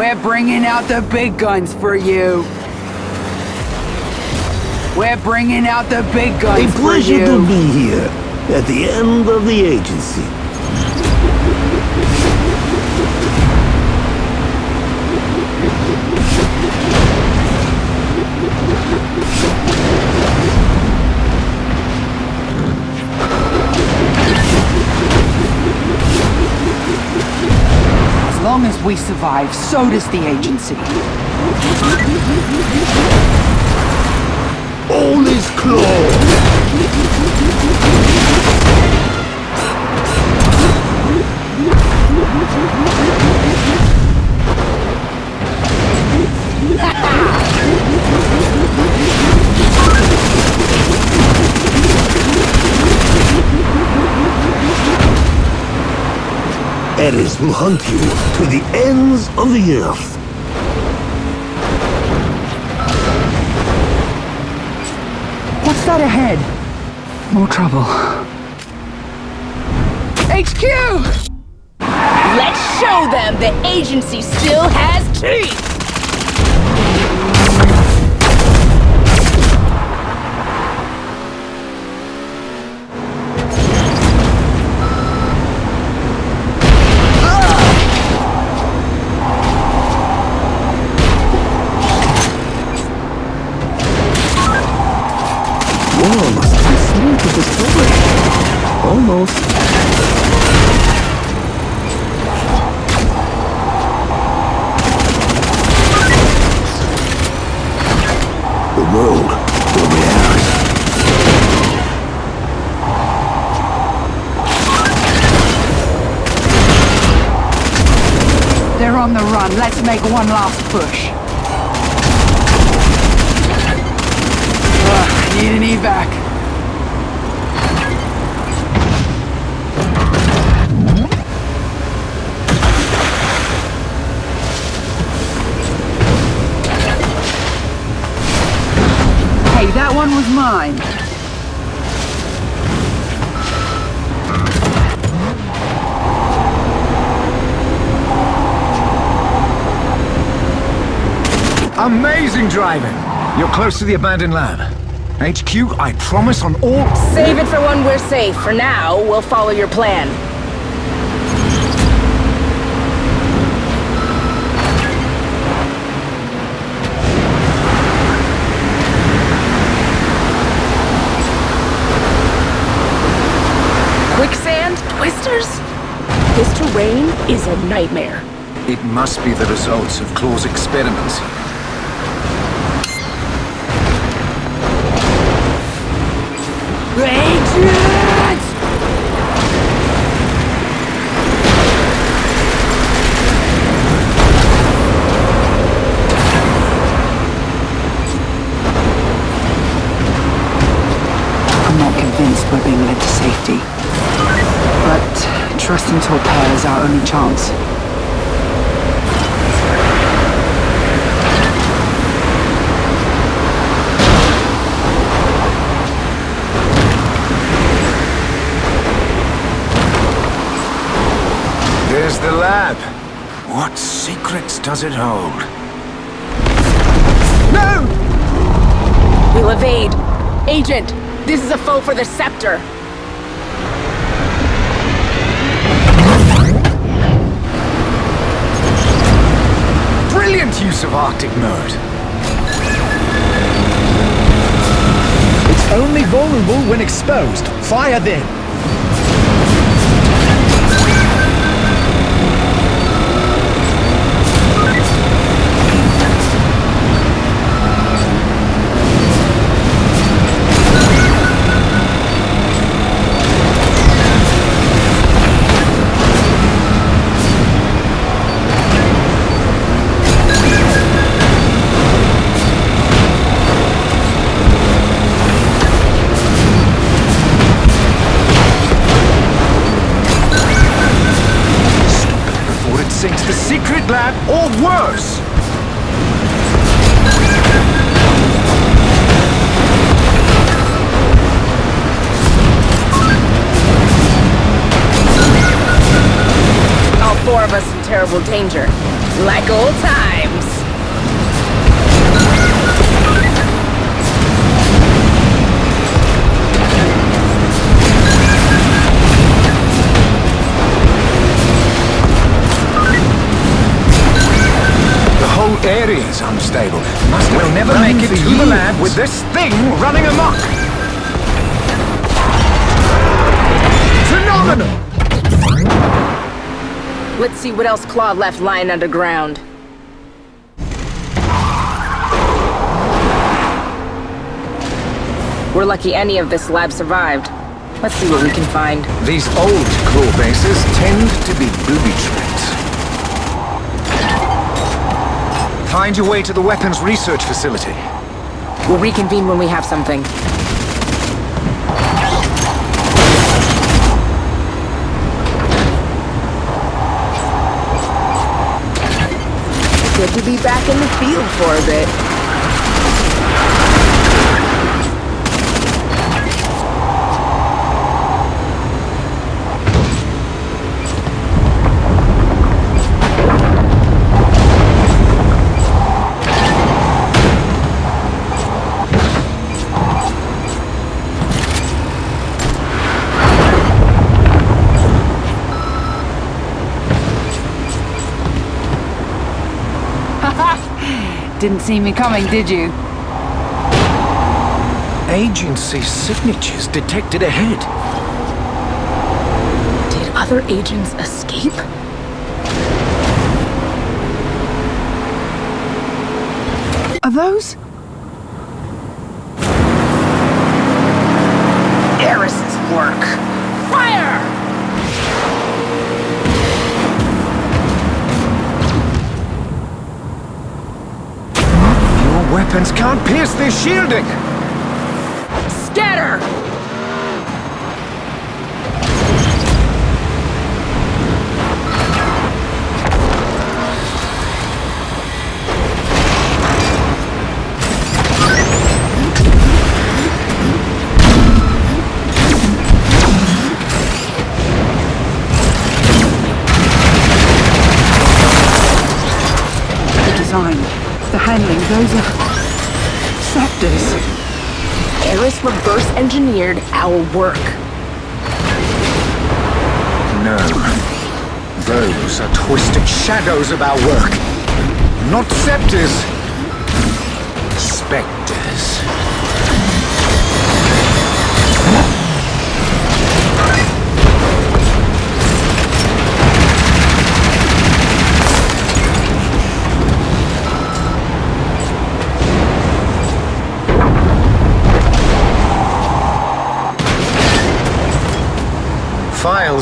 We're bringing out the big guns for you. We're bringing out the big guns A pleasure to be here at the end of the agency. Long as we survive, so does the agency. All is closed. Eris will hunt you to the ends of the earth. What's that ahead? More trouble. HQ! Let's show them the agency still has teeth! They're on the run. Let's make one last push. Need an evac. Hey, that one was mine. Amazing driving! You're close to the abandoned lab. HQ, I promise on all... Save it for when we're safe. For now, we'll follow your plan. Quicksand? Twisters? This terrain is a nightmare. It must be the results of Claw's experiments. Agent! I'm not convinced we're being led to safety. But trusting Torpair is our only chance. There's the lab. What secrets does it hold? No! We'll evade. Agent, this is a foe for the Scepter. Use of Arctic mode. It's only vulnerable when exposed. Fire then. Terrible danger. Like old times. The whole area is unstable. Must we'll never make it to the lab with this thing see what else Claw left lying underground. We're lucky any of this lab survived. Let's see what we can find. These old claw bases tend to be booby trapped. Find your way to the weapons research facility. We'll reconvene when we have something. Good to be back in the field for a bit. Didn't see me coming, did you? Agency signatures detected ahead. Did other agents escape? Are those? Eris's work. Fire! Your weapons can't pierce their shielding! Engineered our work. No. Those are twisted shadows of our work. Not scepters.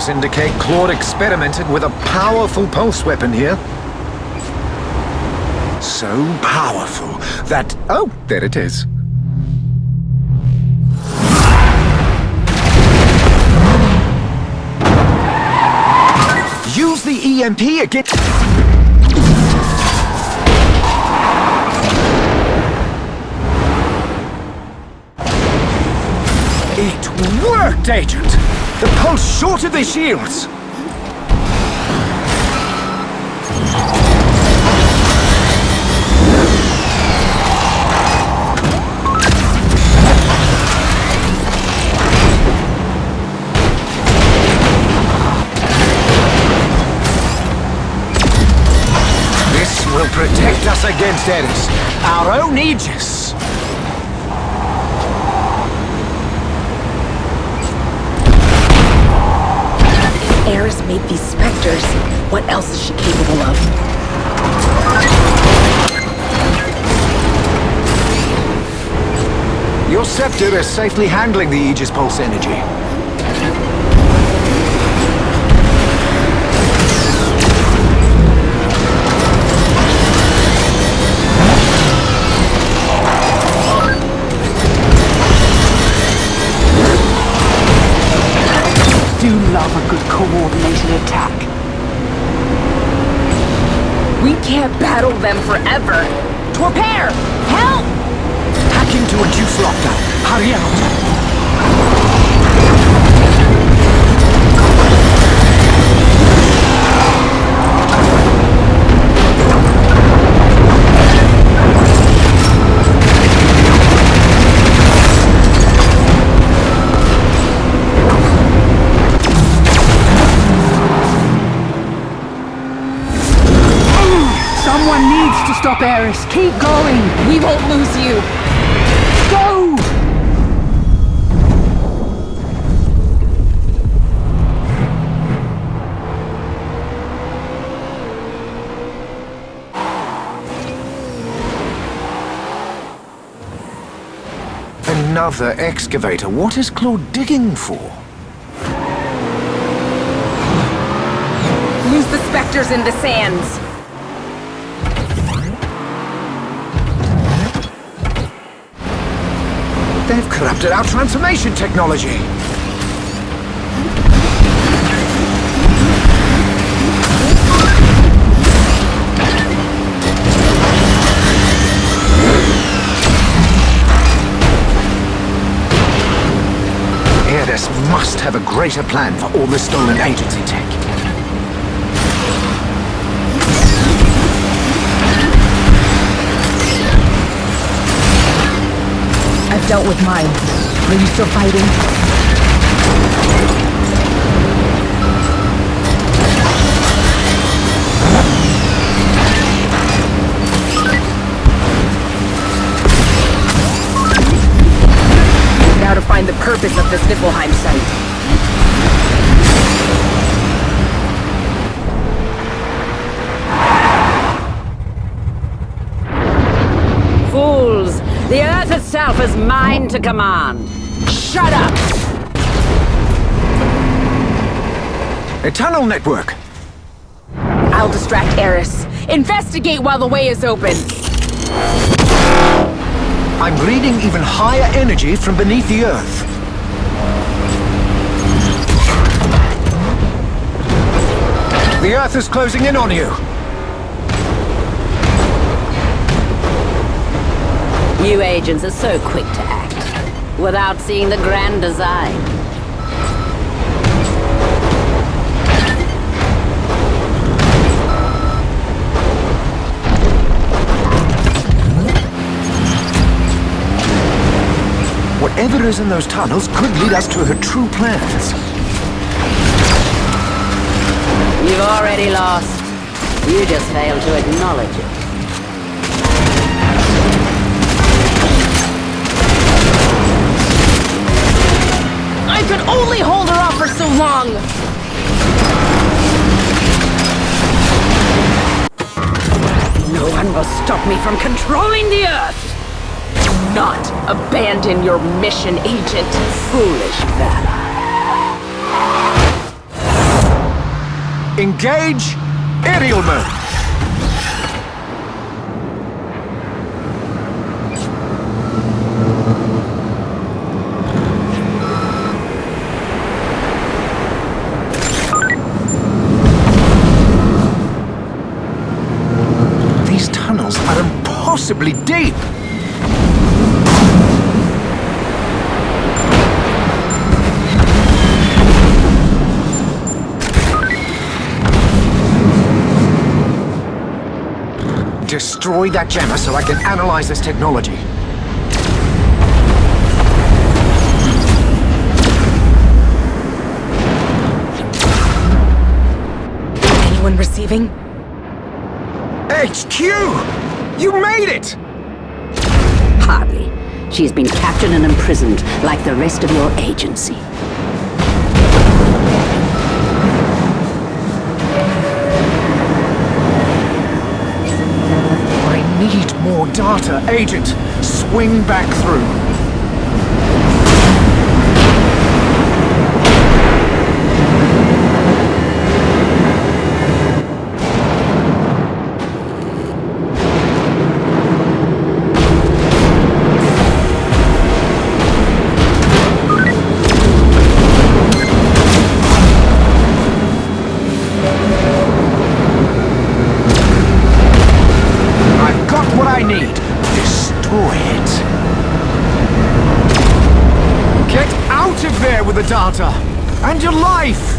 Indicate Claude experimented with a powerful pulse weapon here. So powerful that... Oh, there it is. Use the EMP again. It worked, Agent! The pulse shorted their shields! This will protect us against Eris, our own Aegis! Eris made these specters. What else is she capable of? Your scepter is safely handling the Aegis Pulse energy. Can't battle them forever. Torpair! Help! Hack into a juice lockdown. Hurry out. Eris, keep going! We won't lose you! Go! Another excavator. What is Claw digging for? Lose the specters in the sands! They've corrupted our transformation technology. Must have a greater plan for all the stolen agency tech. Dealt with mine. Are you still fighting? Now to find the purpose of this Niflheim site. Fools! The Earth itself is mine to command. Shut up! A tunnel network. I'll distract Eris. Investigate while the way is open. I'm reading even higher energy from beneath the Earth. The Earth is closing in on you. You agents are so quick to act, without seeing the grand design. Whatever is in those tunnels could lead us to her true plans. You've already lost. You just failed to acknowledge it. Could only hold her off for so long! No one will stop me from controlling the Earth! Do not abandon your mission, Agent. Foolish valor. Engage aerial Destroy that jammer so I can analyze this technology. Anyone receiving? HQ! You made it! Hardly. She's been captured and imprisoned like the rest of your agency. I need more data, Agent. Swing back through. data and your life!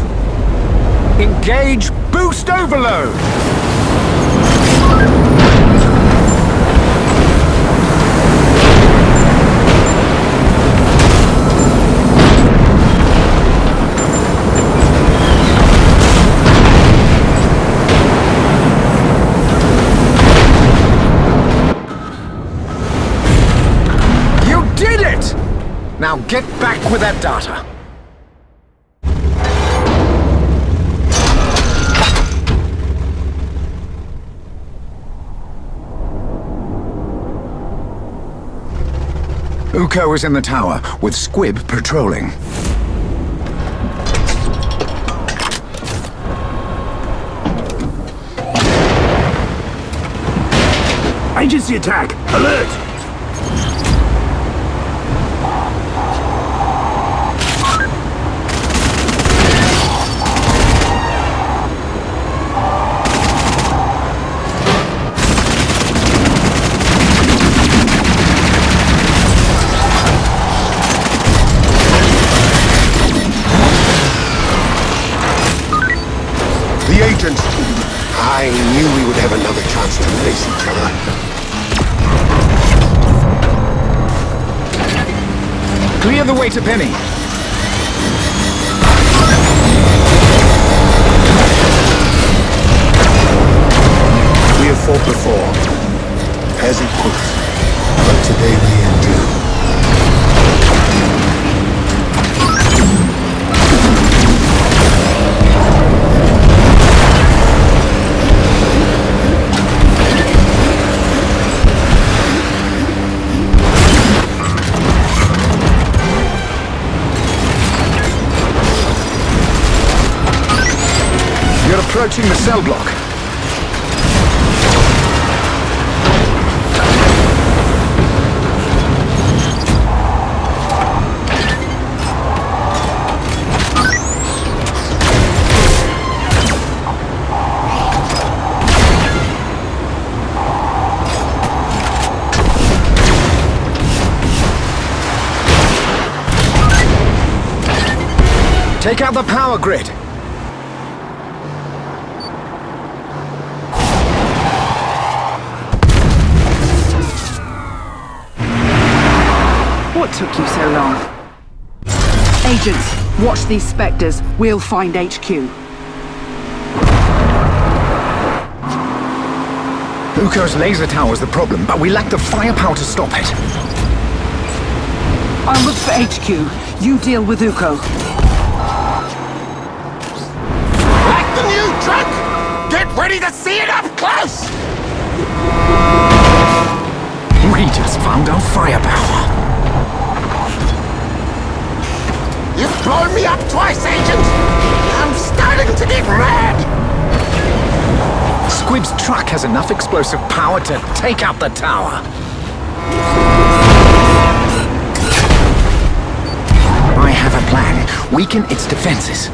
Engage Boost Overload! You did it! Now get back with that data. Uko is in the tower, with Squib patrolling. Agency attack! Alert! The way to Penny. We have fought before, as equals, but today we approaching the cell block. Take out the power grid. Took you so long? Agents, watch these specters. We'll find HQ. Uko's laser tower's the problem, but we lack the firepower to stop it. I'll look for HQ. You deal with Uko. Like the new truck! Get ready to see it up close! We just found our firepower. Blown me up twice, Agent! I'm starting to get mad! Squib's truck has enough explosive power to take out the tower. I have a plan. Weaken its defenses.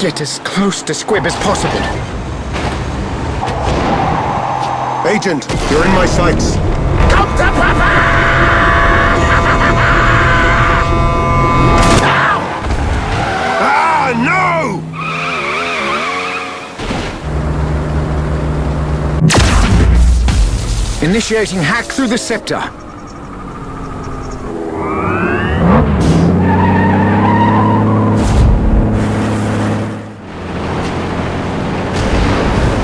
Get as close to Squib as possible. Agent, you're in my sights. Come to Papa! ah, no! Initiating hack through the scepter.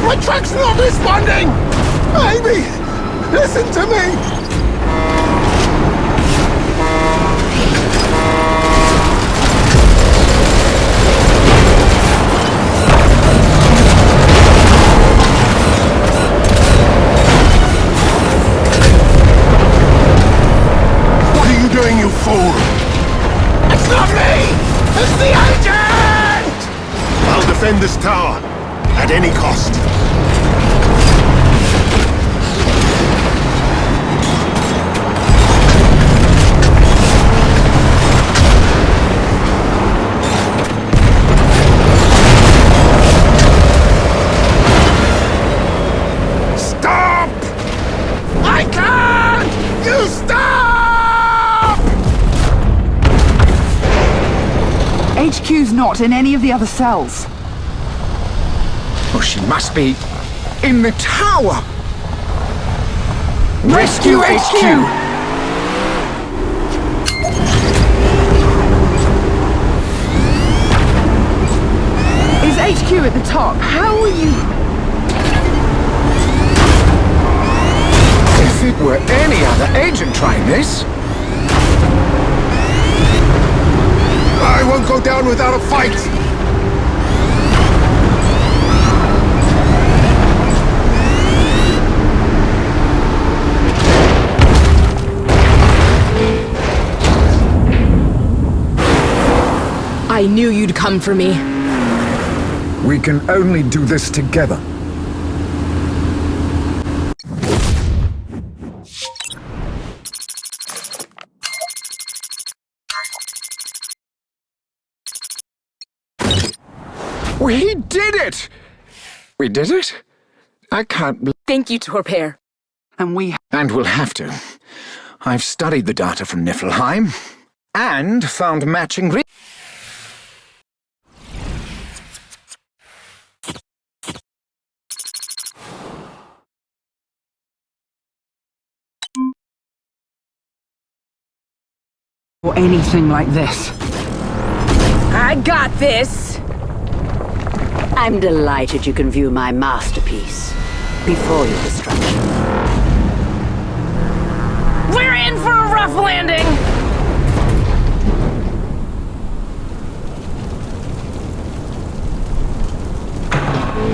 My truck's not responding! Amy, listen to me! What are you doing, you fool? It's not me! It's the agent! I'll defend this tower, at any cost. HQ's not in any of the other cells. Oh, she must be in the tower. Rescue HQ! Is HQ at the top. How are you... If it were any other agent trying this, I won't go down without a fight! I knew you'd come for me. we can only do this together. We did it! We did it? I can't believe... Thank you, Torpair. And we... And we'll have to. I've studied the data from Niflheim, and found matching re- Or anything like this. I got this! I'm delighted you can view my masterpiece before your destruction. We're in for a rough landing!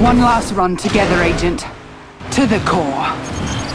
One last run together, Agent. To the core.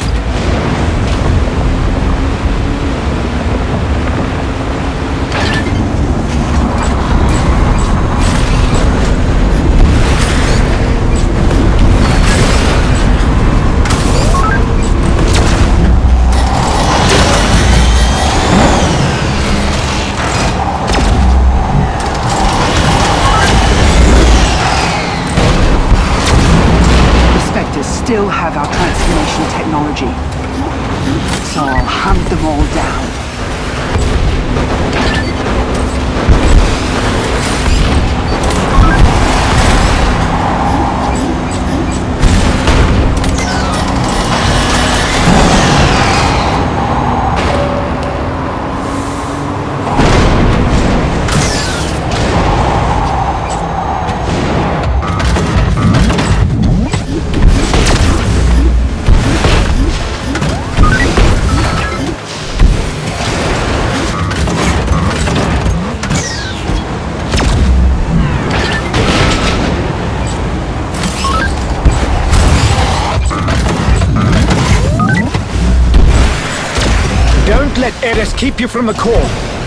Let Eris keep you from the core.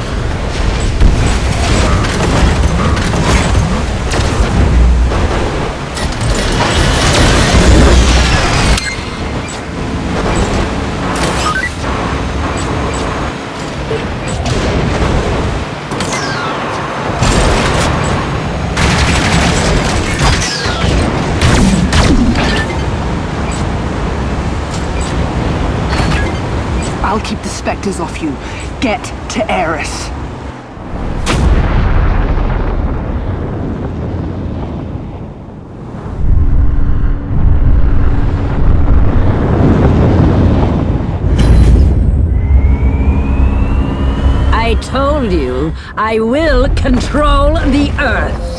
Off you. Get to Eris. I told you, I will control the Earth.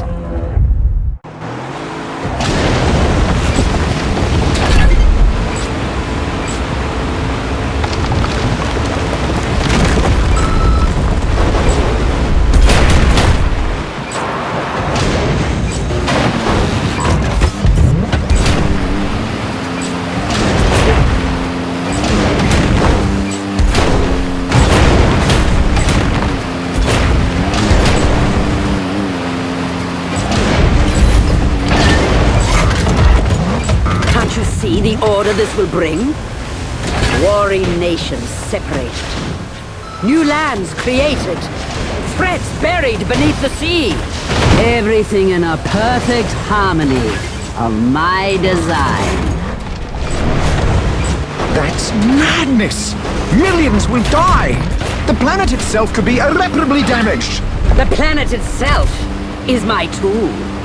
Will bring? Warring nations separated. New lands created. Threats buried beneath the sea. Everything in a perfect harmony of my design. That's madness! Millions will die! The planet itself could be irreparably damaged! The planet itself is my tool.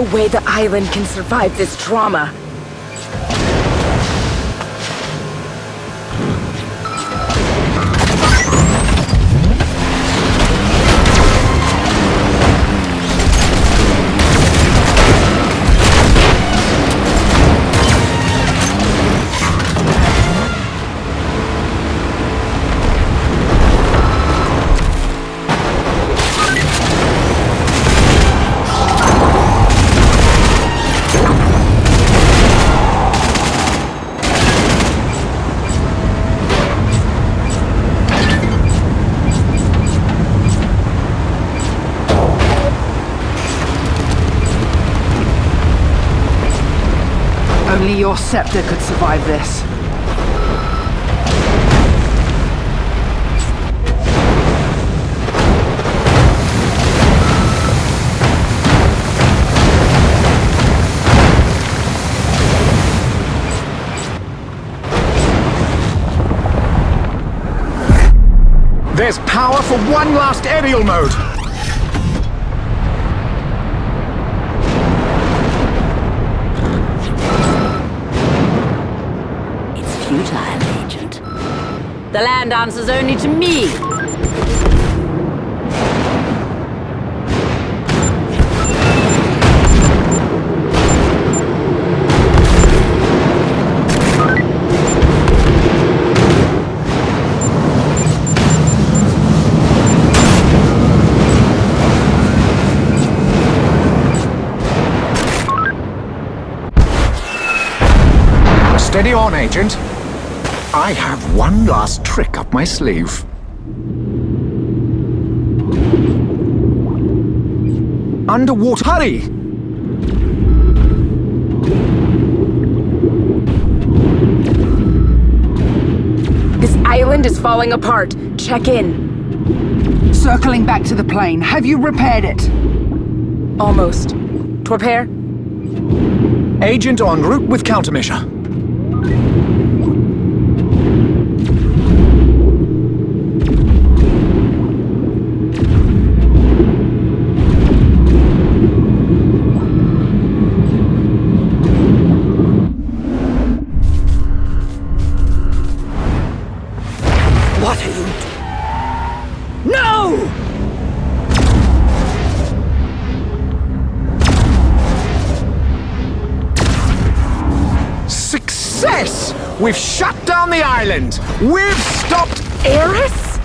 No way the island can survive this trauma. Your scepter could survive this. There's power for one last aerial mode! The land answers only to me. Steady on, Agent. I have one last trick up my sleeve. Underwater. Hurry! This island is falling apart. Check in. Circling back to the plane, have you repaired it? Almost. Torpair? Agent en route with countermeasure. No! Success! We've shut down the island! We've stopped... Eris?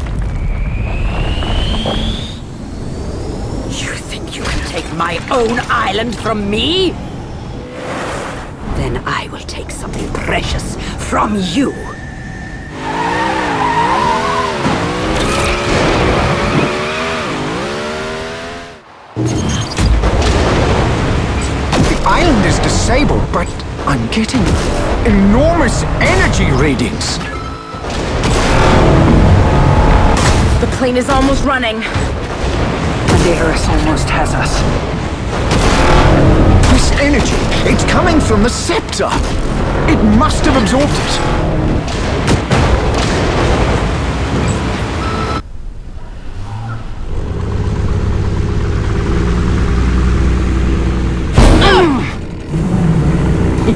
You think you can take my own island from me? Then I will take something precious from you. I'm getting enormous energy readings. The plane is almost running. And Eris almost has us. This energy, it's coming from the scepter. It must have absorbed it.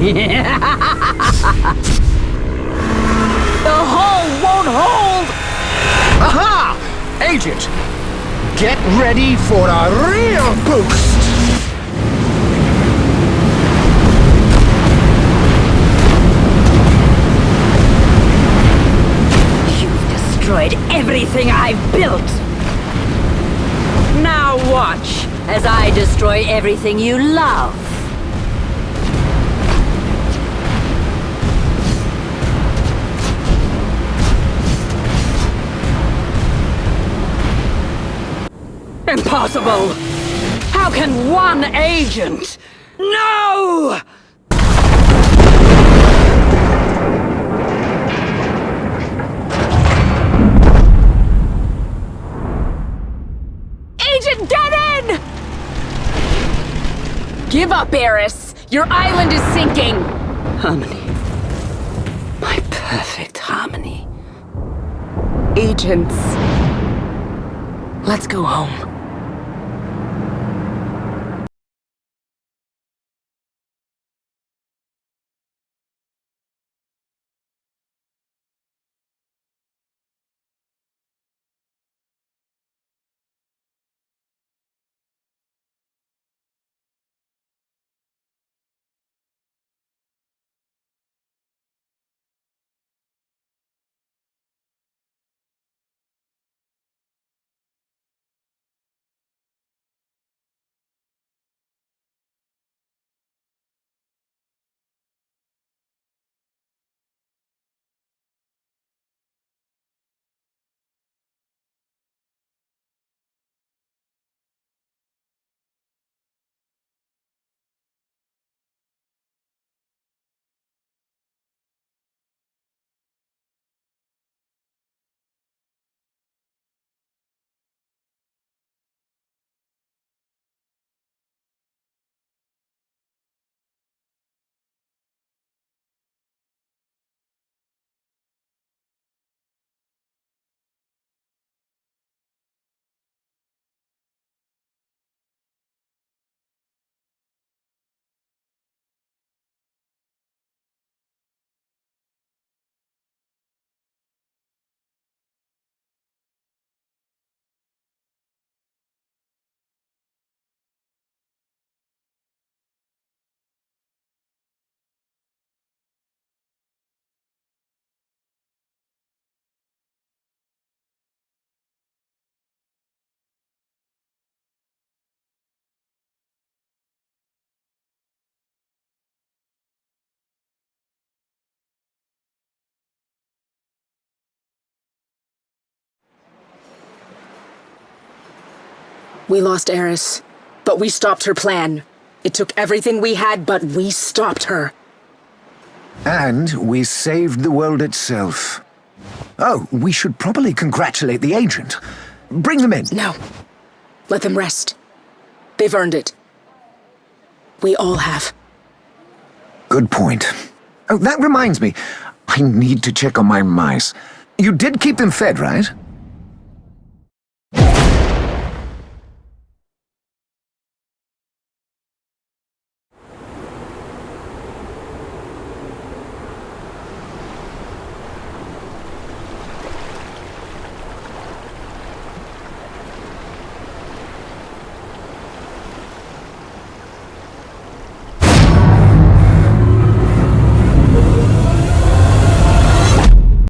The hull won't hold! Aha! Agent, get ready for a real boost! You've destroyed everything I've built. Now watch as I destroy everything you love. Impossible! How can one agent? No! Agent, in! Give up, Eris. Your island is sinking. Harmony. My perfect harmony. Agents. Let's go home. We lost Eris, but we stopped her plan. It took everything we had, but we stopped her. And we saved the world itself. Oh, we should probably congratulate the agent. Bring them in. No. Let them rest. They've earned it. We all have. Good point. Oh, that reminds me. I need to check on my mice. You did keep them fed, right?